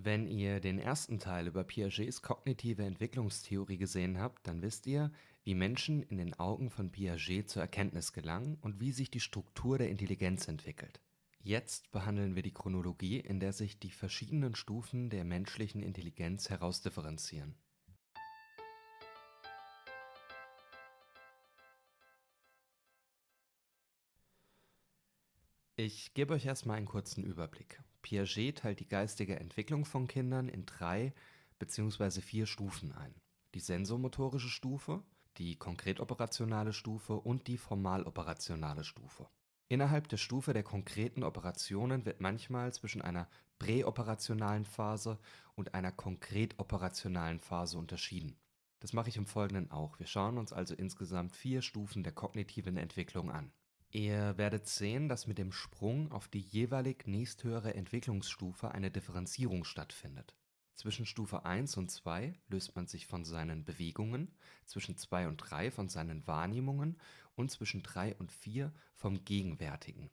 Wenn ihr den ersten Teil über Piagets kognitive Entwicklungstheorie gesehen habt, dann wisst ihr, wie Menschen in den Augen von Piaget zur Erkenntnis gelangen und wie sich die Struktur der Intelligenz entwickelt. Jetzt behandeln wir die Chronologie, in der sich die verschiedenen Stufen der menschlichen Intelligenz herausdifferenzieren. Ich gebe euch erstmal einen kurzen Überblick. Piaget teilt die geistige Entwicklung von Kindern in drei bzw. vier Stufen ein. Die sensomotorische Stufe, die konkret-operationale Stufe und die formal-operationale Stufe. Innerhalb der Stufe der konkreten Operationen wird manchmal zwischen einer präoperationalen Phase und einer konkret-operationalen Phase unterschieden. Das mache ich im Folgenden auch. Wir schauen uns also insgesamt vier Stufen der kognitiven Entwicklung an Ihr werdet sehen, dass mit dem Sprung auf die jeweilig nächsthöhere Entwicklungsstufe eine Differenzierung stattfindet. Zwischen Stufe 1 und 2 löst man sich von seinen Bewegungen, zwischen 2 und 3 von seinen Wahrnehmungen und zwischen 3 und 4 vom Gegenwärtigen.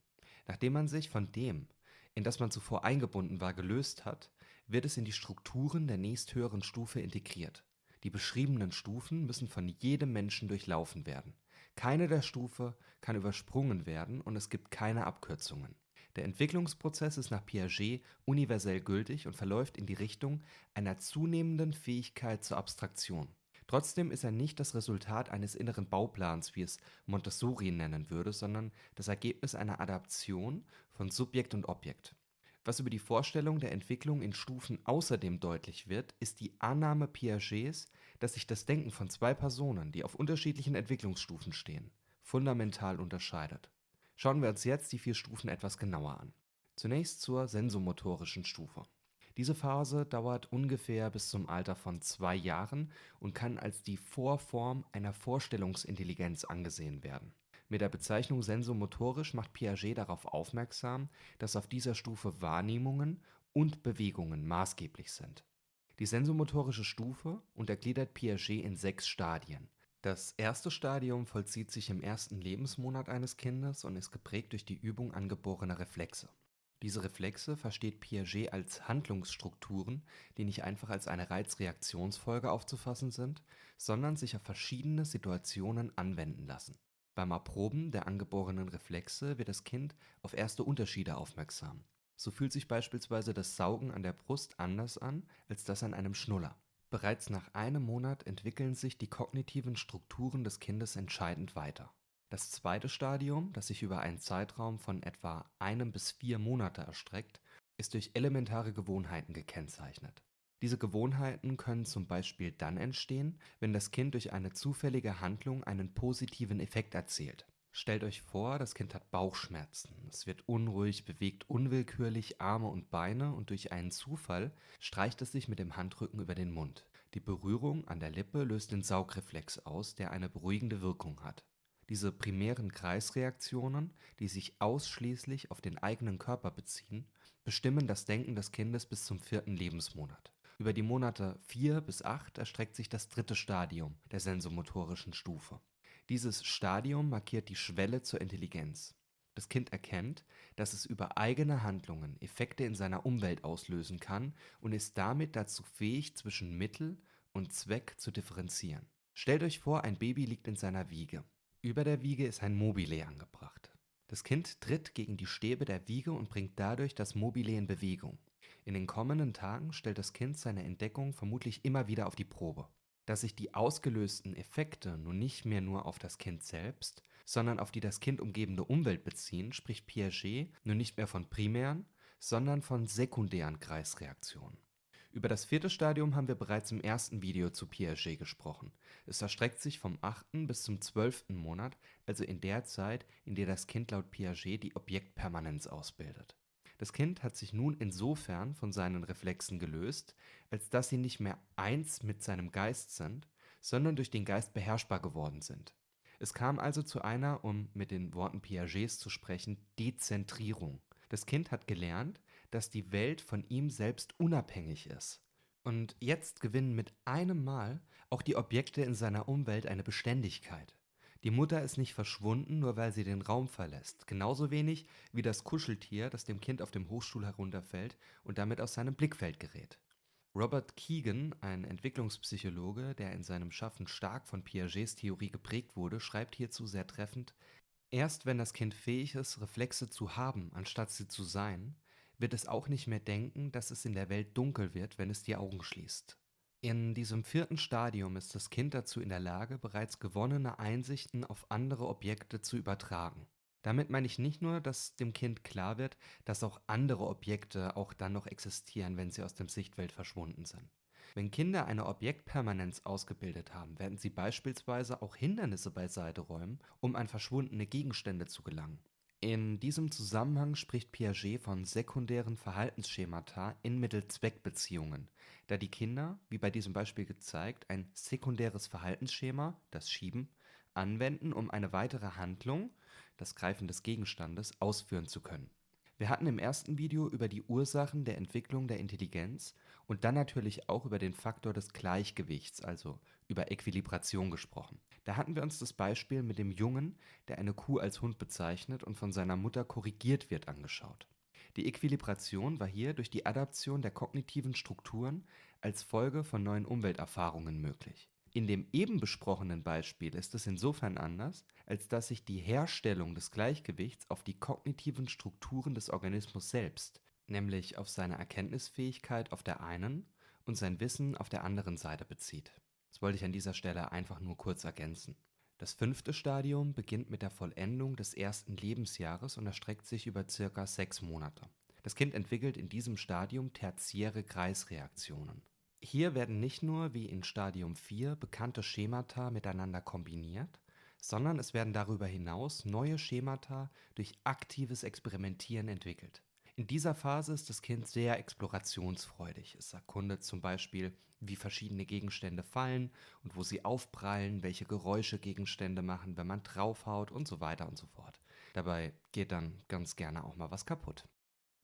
Nachdem man sich von dem, in das man zuvor eingebunden war, gelöst hat, wird es in die Strukturen der nächsthöheren Stufe integriert. Die beschriebenen Stufen müssen von jedem Menschen durchlaufen werden keine der Stufe kann übersprungen werden und es gibt keine Abkürzungen. Der Entwicklungsprozess ist nach Piaget universell gültig und verläuft in die Richtung einer zunehmenden Fähigkeit zur Abstraktion. Trotzdem ist er nicht das Resultat eines inneren Bauplans, wie es Montessori nennen würde, sondern das Ergebnis einer Adaption von Subjekt und Objekt was über die Vorstellung der Entwicklung in Stufen außerdem deutlich wird, ist die Annahme Piagets, dass sich das Denken von zwei Personen, die auf unterschiedlichen Entwicklungsstufen stehen, fundamental unterscheidet. Schauen wir uns jetzt die vier Stufen etwas genauer an. Zunächst zur sensomotorischen Stufe. Diese Phase dauert ungefähr bis zum Alter von zwei Jahren und kann als die Vorform einer Vorstellungsintelligenz angesehen werden mit der Bezeichnung sensomotorisch macht Piaget darauf aufmerksam, dass auf dieser Stufe Wahrnehmungen und Bewegungen maßgeblich sind. Die sensomotorische Stufe untergliedert Piaget in sechs Stadien. Das erste Stadium vollzieht sich im ersten Lebensmonat eines Kindes und ist geprägt durch die Übung angeborener Reflexe. Diese Reflexe versteht Piaget als Handlungsstrukturen, die nicht einfach als eine Reizreaktionsfolge aufzufassen sind, sondern sich auf verschiedene Situationen anwenden lassen beim Erproben der angeborenen Reflexe wird das Kind auf erste Unterschiede aufmerksam. So fühlt sich beispielsweise das Saugen an der Brust anders an als das an einem Schnuller. Bereits nach einem Monat entwickeln sich die kognitiven Strukturen des Kindes entscheidend weiter. Das zweite Stadium, das sich über einen Zeitraum von etwa einem bis vier Monate erstreckt, ist durch elementare Gewohnheiten gekennzeichnet diese Gewohnheiten können zum Beispiel dann entstehen, wenn das Kind durch eine zufällige Handlung einen positiven Effekt erzielt. Stellt euch vor, das Kind hat Bauchschmerzen. Es wird unruhig, bewegt unwillkürlich Arme und Beine und durch einen Zufall streicht es sich mit dem Handrücken über den Mund. Die Berührung an der Lippe löst den Saugreflex aus, der eine beruhigende Wirkung hat. Diese primären Kreisreaktionen, die sich ausschließlich auf den eigenen Körper beziehen, bestimmen das Denken des Kindes bis zum vierten Lebensmonat über die Monate 4 bis 8 erstreckt sich das dritte Stadium der sensomotorischen Stufe. Dieses Stadium markiert die Schwelle zur Intelligenz. Das Kind erkennt, dass es über eigene Handlungen Effekte in seiner Umwelt auslösen kann und ist damit dazu fähig, zwischen Mittel und Zweck zu differenzieren. Stellt euch vor, ein Baby liegt in seiner Wiege. Über der Wiege ist ein Mobile angebracht. Das Kind tritt gegen die Stäbe der Wiege und bringt dadurch das Mobile in Bewegung. In den kommenden Tagen stellt das Kind seine Entdeckung vermutlich immer wieder auf die Probe. Dass sich die ausgelösten Effekte nun nicht mehr nur auf das Kind selbst, sondern auf die das Kind umgebende Umwelt beziehen, spricht Piaget nun nicht mehr von primären, sondern von sekundären Kreisreaktionen. Über das vierte Stadium haben wir bereits im ersten Video zu Piaget gesprochen. Es erstreckt sich vom achten bis zum zwölften Monat, also in der Zeit, in der das Kind laut Piaget die Objektpermanenz ausbildet das Kind hat sich nun insofern von seinen Reflexen gelöst, als dass sie nicht mehr eins mit seinem Geist sind, sondern durch den Geist beherrschbar geworden sind. Es kam also zu einer, um mit den Worten Piagets zu sprechen, Dezentrierung. Das Kind hat gelernt, dass die Welt von ihm selbst unabhängig ist. Und jetzt gewinnen mit einem Mal auch die Objekte in seiner Umwelt eine Beständigkeit. Die Mutter ist nicht verschwunden, nur weil sie den Raum verlässt. Genauso wenig wie das Kuscheltier, das dem Kind auf dem Hochstuhl herunterfällt und damit aus seinem Blickfeld gerät. Robert Keegan, ein Entwicklungspsychologe, der in seinem Schaffen stark von Piagets Theorie geprägt wurde, schreibt hierzu sehr treffend: Erst wenn das Kind fähig ist, Reflexe zu haben, anstatt sie zu sein, wird es auch nicht mehr denken, dass es in der Welt dunkel wird, wenn es die Augen schließt. In diesem vierten Stadium ist das Kind dazu in der Lage, bereits gewonnene Einsichten auf andere Objekte zu übertragen. Damit meine ich nicht nur, dass dem Kind klar wird, dass auch andere Objekte auch dann noch existieren, wenn sie aus dem Sichtfeld verschwunden sind. Wenn Kinder eine Objektpermanenz ausgebildet haben, werden sie beispielsweise auch Hindernisse beiseite räumen, um an verschwundene Gegenstände zu gelangen. In diesem Zusammenhang spricht Piaget von sekundären Verhaltensschemata in Mittel-Zweck-Beziehungen, da die Kinder, wie bei diesem Beispiel gezeigt, ein sekundäres Verhaltensschema, das Schieben, anwenden, um eine weitere Handlung, das Greifen des Gegenstandes, ausführen zu können. Wir hatten im ersten Video über die Ursachen der Entwicklung der Intelligenz und dann natürlich auch über den Faktor des Gleichgewichts, also über Äquilibration gesprochen. Da hatten wir uns das Beispiel mit dem Jungen, der eine Kuh als Hund bezeichnet und von seiner Mutter korrigiert wird, angeschaut. Die Äquilibration war hier durch die Adaption der kognitiven Strukturen als Folge von neuen Umwelterfahrungen möglich. In dem eben besprochenen Beispiel ist es insofern anders, als dass sich die Herstellung des Gleichgewichts auf die kognitiven Strukturen des Organismus selbst, nämlich auf seine Erkenntnisfähigkeit auf der einen und sein Wissen auf der anderen Seite bezieht. Das wollte ich an dieser Stelle einfach nur kurz ergänzen. Das fünfte Stadium beginnt mit der Vollendung des ersten Lebensjahres und erstreckt sich über circa sechs Monate. Das Kind entwickelt in diesem Stadium tertiäre Kreisreaktionen. Hier werden nicht nur wie in Stadium 4 bekannte Schemata miteinander kombiniert, sondern es werden darüber hinaus neue Schemata durch aktives Experimentieren entwickelt. In dieser Phase ist das Kind sehr explorationsfreudig. Es erkundet zum Beispiel, wie verschiedene Gegenstände fallen und wo sie aufprallen, welche Geräusche Gegenstände machen, wenn man draufhaut und so weiter und so fort. Dabei geht dann ganz gerne auch mal was kaputt.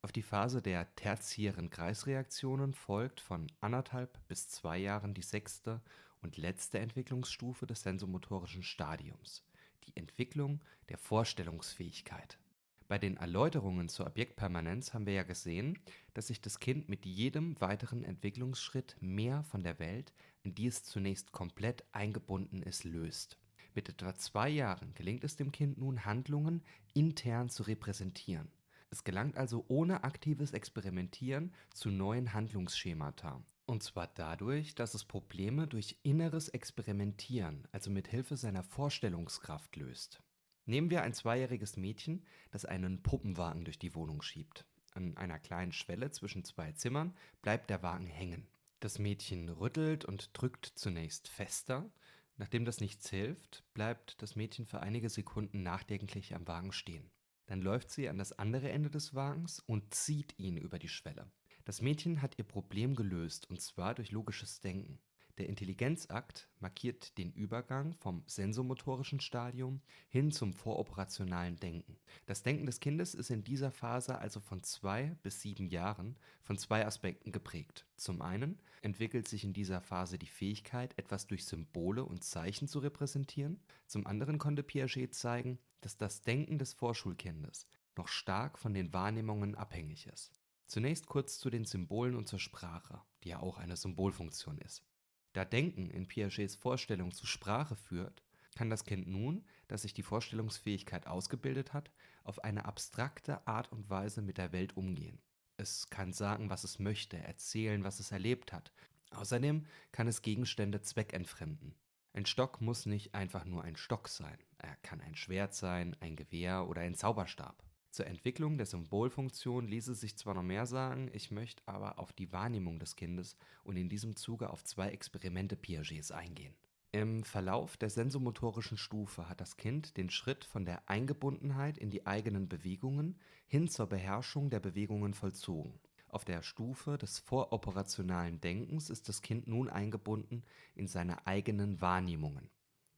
Auf die Phase der tertiären Kreisreaktionen folgt von anderthalb bis zwei Jahren die sechste und letzte Entwicklungsstufe des sensomotorischen Stadiums, die Entwicklung der Vorstellungsfähigkeit. Bei den Erläuterungen zur Objektpermanenz haben wir ja gesehen, dass sich das Kind mit jedem weiteren Entwicklungsschritt mehr von der Welt, in die es zunächst komplett eingebunden ist, löst. Mit etwa zwei Jahren gelingt es dem Kind nun, Handlungen intern zu repräsentieren es gelangt also ohne aktives Experimentieren zu neuen Handlungsschemata. Und zwar dadurch, dass es Probleme durch inneres Experimentieren, also mit Hilfe seiner Vorstellungskraft löst. Nehmen wir ein zweijähriges Mädchen, das einen Puppenwagen durch die Wohnung schiebt. An einer kleinen Schwelle zwischen zwei Zimmern bleibt der Wagen hängen. Das Mädchen rüttelt und drückt zunächst fester. Nachdem das nichts hilft, bleibt das Mädchen für einige Sekunden nachdenklich am Wagen stehen. Dann läuft sie an das andere Ende des Wagens und zieht ihn über die Schwelle. Das Mädchen hat ihr Problem gelöst und zwar durch logisches Denken. Der Intelligenzakt markiert den Übergang vom sensomotorischen Stadium hin zum voroperationalen Denken. Das Denken des Kindes ist in dieser Phase also von zwei bis sieben Jahren von zwei Aspekten geprägt. Zum einen entwickelt sich in dieser Phase die Fähigkeit, etwas durch Symbole und Zeichen zu repräsentieren. Zum anderen konnte Piaget zeigen, dass das Denken des Vorschulkindes noch stark von den Wahrnehmungen abhängig ist. Zunächst kurz zu den Symbolen und zur Sprache, die ja auch eine Symbolfunktion ist. Da Denken in Piagets Vorstellung zu Sprache führt, kann das Kind nun, das sich die Vorstellungsfähigkeit ausgebildet hat, auf eine abstrakte Art und Weise mit der Welt umgehen. Es kann sagen, was es möchte, erzählen, was es erlebt hat. Außerdem kann es Gegenstände zweckentfremden. Ein Stock muss nicht einfach nur ein Stock sein. Er kann ein Schwert sein, ein Gewehr oder ein Zauberstab. Zur Entwicklung der Symbolfunktion ließe sich zwar noch mehr sagen, ich möchte aber auf die Wahrnehmung des Kindes und in diesem Zuge auf zwei Experimente Piagets eingehen. Im Verlauf der sensomotorischen Stufe hat das Kind den Schritt von der Eingebundenheit in die eigenen Bewegungen hin zur Beherrschung der Bewegungen vollzogen. Auf der Stufe des voroperationalen Denkens ist das Kind nun eingebunden in seine eigenen Wahrnehmungen.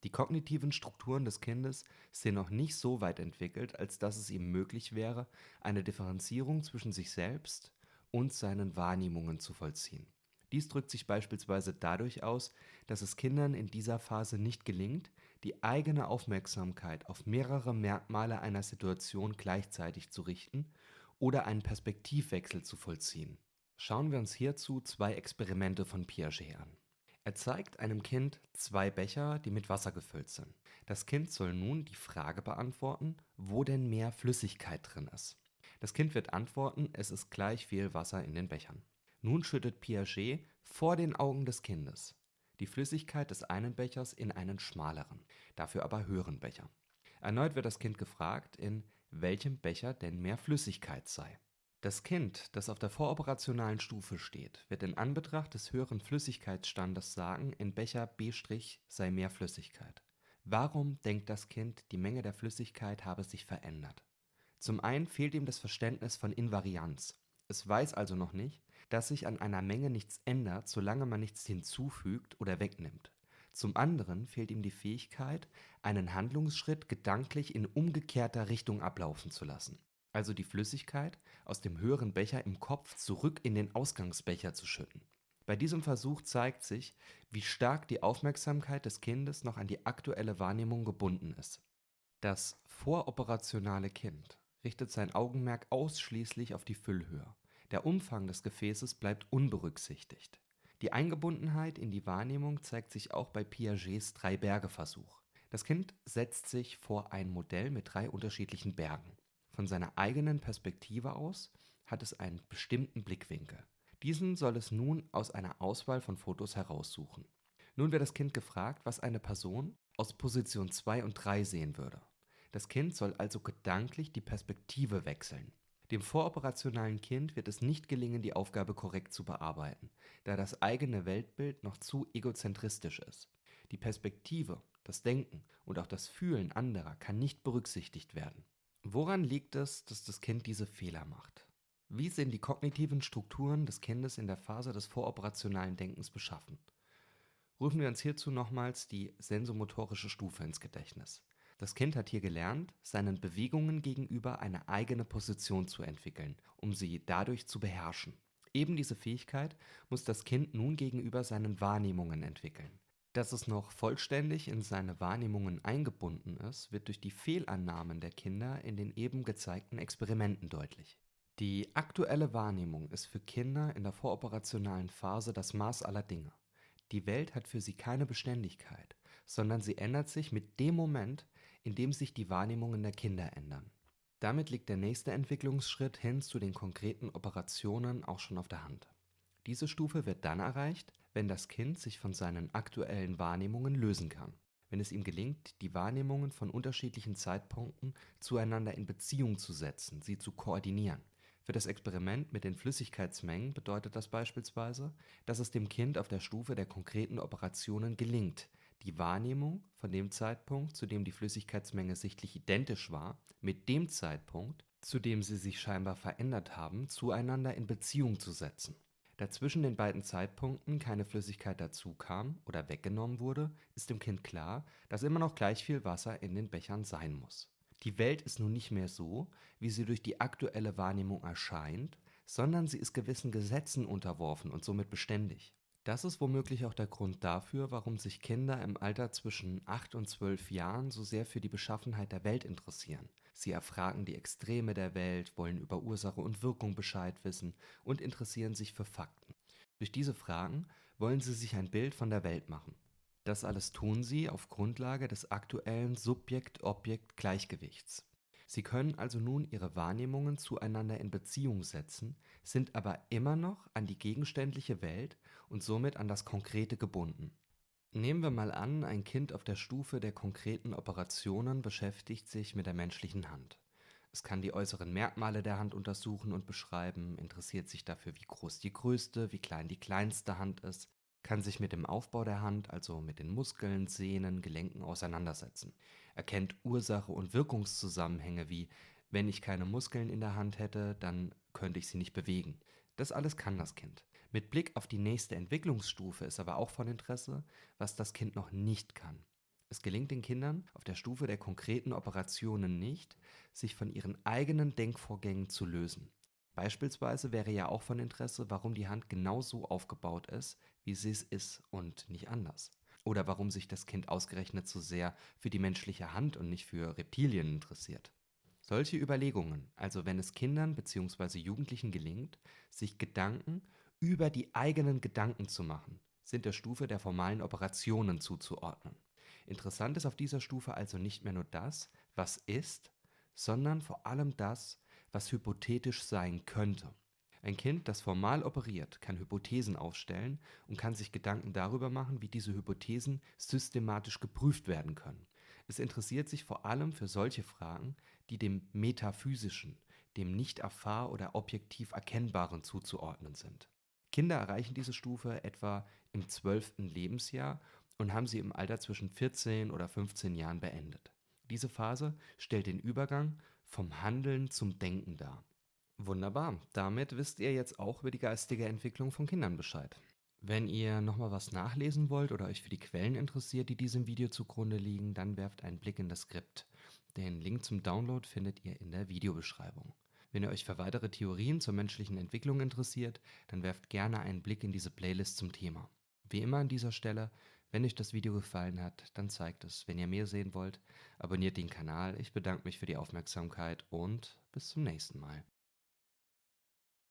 Die kognitiven Strukturen des Kindes sind noch nicht so weit entwickelt, als dass es ihm möglich wäre, eine Differenzierung zwischen sich selbst und seinen Wahrnehmungen zu vollziehen. Dies drückt sich beispielsweise dadurch aus, dass es Kindern in dieser Phase nicht gelingt, die eigene Aufmerksamkeit auf mehrere Merkmale einer Situation gleichzeitig zu richten oder einen Perspektivwechsel zu vollziehen. Schauen wir uns hierzu zwei Experimente von Piaget an. Er zeigt einem Kind zwei Becher, die mit Wasser gefüllt sind. Das Kind soll nun die Frage beantworten, wo denn mehr Flüssigkeit drin ist. Das Kind wird antworten, es ist gleich viel Wasser in den Bechern. Nun schüttet Piaget vor den Augen des Kindes die Flüssigkeit des einen Bechers in einen schmaleren, dafür aber höheren Becher. Erneut wird das Kind gefragt, in welchem Becher denn mehr Flüssigkeit sei. Das Kind, das auf der voroperationalen Stufe steht, wird in Anbetracht des höheren Flüssigkeitsstandes sagen, in Becher B' sei mehr Flüssigkeit. Warum denkt das Kind, die Menge der Flüssigkeit habe sich verändert? Zum einen fehlt ihm das Verständnis von Invarianz. Es weiß also noch nicht, dass sich an einer Menge nichts ändert, solange man nichts hinzufügt oder wegnimmt. Zum anderen fehlt ihm die Fähigkeit, einen Handlungsschritt gedanklich in umgekehrter Richtung ablaufen zu lassen, also die Flüssigkeit aus dem höheren Becher im Kopf zurück in den Ausgangsbecher zu schütten. Bei diesem Versuch zeigt sich, wie stark die Aufmerksamkeit des Kindes noch an die aktuelle Wahrnehmung gebunden ist. Das voroperationale Kind richtet sein Augenmerk ausschließlich auf die Füllhöhe. Der Umfang des Gefäßes bleibt unberücksichtigt. Die Eingebundenheit in die Wahrnehmung zeigt sich auch bei Piagets Drei-Berge-Versuch. Das Kind setzt sich vor ein Modell mit drei unterschiedlichen Bergen. Von seiner eigenen Perspektive aus hat es einen bestimmten Blickwinkel. Diesen soll es nun aus einer Auswahl von Fotos heraussuchen. Nun wird das Kind gefragt, was eine Person aus Position 2 und 3 sehen würde. Das Kind soll also gedanklich die Perspektive wechseln. Dem voroperationalen Kind wird es nicht gelingen, die Aufgabe korrekt zu bearbeiten, da das eigene Weltbild noch zu egozentristisch ist. Die Perspektive, das Denken und auch das Fühlen anderer kann nicht berücksichtigt werden. Woran liegt es, dass das Kind diese Fehler macht? Wie sind die kognitiven Strukturen des Kindes in der Phase des voroperationalen Denkens beschaffen? Rufen wir uns hierzu nochmals die sensomotorische Stufe ins Gedächtnis. Das Kind hat hier gelernt, seinen Bewegungen gegenüber eine eigene Position zu entwickeln, um sie dadurch zu beherrschen. Eben diese Fähigkeit muss das Kind nun gegenüber seinen Wahrnehmungen entwickeln. Dass es noch vollständig in seine Wahrnehmungen eingebunden ist, wird durch die Fehlannahmen der Kinder in den eben gezeigten Experimenten deutlich. Die aktuelle Wahrnehmung ist für Kinder in der voroperationalen Phase das Maß aller Dinge. Die Welt hat für sie keine Beständigkeit, sondern sie ändert sich mit dem Moment, indem sich die Wahrnehmungen der Kinder ändern. Damit liegt der nächste Entwicklungsschritt hin zu den konkreten Operationen auch schon auf der Hand. Diese Stufe wird dann erreicht, wenn das Kind sich von seinen aktuellen Wahrnehmungen lösen kann, wenn es ihm gelingt, die Wahrnehmungen von unterschiedlichen Zeitpunkten zueinander in Beziehung zu setzen, sie zu koordinieren. Für das Experiment mit den Flüssigkeitsmengen bedeutet das beispielsweise, dass es dem Kind auf der Stufe der konkreten Operationen gelingt, die Wahrnehmung von dem Zeitpunkt, zu dem die Flüssigkeitsmenge sichtlich identisch war, mit dem Zeitpunkt, zu dem sie sich scheinbar verändert haben, zueinander in Beziehung zu setzen. Da zwischen den beiden Zeitpunkten keine Flüssigkeit dazukam oder weggenommen wurde, ist dem Kind klar, dass immer noch gleich viel Wasser in den Bechern sein muss. Die Welt ist nun nicht mehr so, wie sie durch die aktuelle Wahrnehmung erscheint, sondern sie ist gewissen Gesetzen unterworfen und somit beständig. Das ist womöglich auch der Grund dafür, warum sich Kinder im Alter zwischen 8 und 12 Jahren so sehr für die Beschaffenheit der Welt interessieren. Sie erfragen die Extreme der Welt, wollen über Ursache und Wirkung Bescheid wissen und interessieren sich für Fakten. Durch diese Fragen wollen sie sich ein Bild von der Welt machen. Das alles tun sie auf Grundlage des aktuellen Subjekt-Objekt-Gleichgewichts. Sie können also nun ihre Wahrnehmungen zueinander in Beziehung setzen, sind aber immer noch an die gegenständliche Welt und somit an das Konkrete gebunden. Nehmen wir mal an, ein Kind auf der Stufe der konkreten Operationen beschäftigt sich mit der menschlichen Hand. Es kann die äußeren Merkmale der Hand untersuchen und beschreiben, interessiert sich dafür, wie groß die größte, wie klein die kleinste Hand ist, kann sich mit dem Aufbau der Hand, also mit den Muskeln, Sehnen, Gelenken auseinandersetzen, erkennt Ursache und Wirkungszusammenhänge wie wenn ich keine Muskeln in der Hand hätte, dann könnte ich sie nicht bewegen. Das alles kann das Kind. Mit Blick auf die nächste Entwicklungsstufe ist aber auch von Interesse, was das Kind noch nicht kann. Es gelingt den Kindern auf der Stufe der konkreten Operationen nicht, sich von ihren eigenen Denkvorgängen zu lösen. Beispielsweise wäre ja auch von Interesse, warum die Hand genau so aufgebaut ist, wie sie es ist und nicht anders. Oder warum sich das Kind ausgerechnet so sehr für die menschliche Hand und nicht für Reptilien interessiert. Solche Überlegungen, also wenn es Kindern bzw. Jugendlichen gelingt, sich Gedanken über die eigenen Gedanken zu machen, sind der Stufe der formalen Operationen zuzuordnen. Interessant ist auf dieser Stufe also nicht mehr nur das, was ist, sondern vor allem das, was hypothetisch sein könnte. Ein Kind, das formal operiert, kann Hypothesen aufstellen und kann sich Gedanken darüber machen, wie diese Hypothesen systematisch geprüft werden können. Es interessiert sich vor allem für solche Fragen, die dem Metaphysischen, dem nicht erfahr- oder objektiv Erkennbaren zuzuordnen sind. Kinder erreichen diese Stufe etwa im zwölften Lebensjahr und haben sie im Alter zwischen 14 oder 15 Jahren beendet. Diese Phase stellt den Übergang vom Handeln zum Denken dar. Wunderbar, damit wisst ihr jetzt auch über die geistige Entwicklung von Kindern Bescheid. Wenn ihr nochmal was nachlesen wollt oder euch für die Quellen interessiert, die diesem Video zugrunde liegen, dann werft einen Blick in das Skript. Den Link zum Download findet ihr in der Videobeschreibung. Wenn ihr euch für weitere Theorien zur menschlichen Entwicklung interessiert, dann werft gerne einen Blick in diese Playlist zum Thema. Wie immer an dieser Stelle, wenn euch das Video gefallen hat, dann zeigt es. Wenn ihr mehr sehen wollt, abonniert den Kanal. Ich bedanke mich für die Aufmerksamkeit und bis zum nächsten Mal.